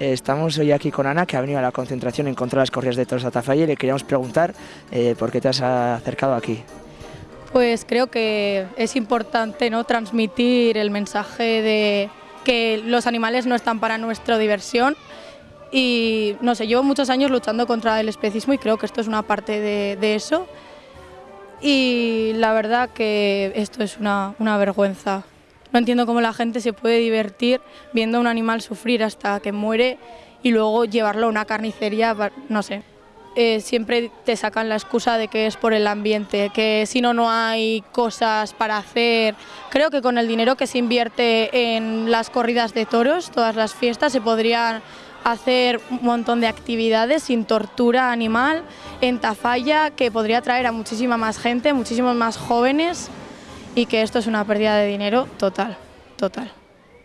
Eh, estamos hoy aquí con Ana, que ha venido a la concentración en contra de las corridas de toros de y le queríamos preguntar eh, por qué te has acercado aquí. Pues creo que es importante ¿no? transmitir el mensaje de que los animales no están para nuestra diversión y no sé, llevo muchos años luchando contra el especismo y creo que esto es una parte de, eso y la verdad que esto es una vergüenza. No entiendo cómo la gente se puede divertir viendo a un animal sufrir hasta que muere y luego llevarlo a una carnicería, no sé. Eh, siempre te sacan la excusa de que es por el ambiente, que si no, no hay cosas para hacer. Creo que con el dinero que se invierte en las corridas de toros, todas las fiestas, se podrían hacer un montón de actividades sin tortura animal en Tafalla, que podría atraer a muchísima más gente, muchísimos más jóvenes y que esto es una pérdida de dinero total, total.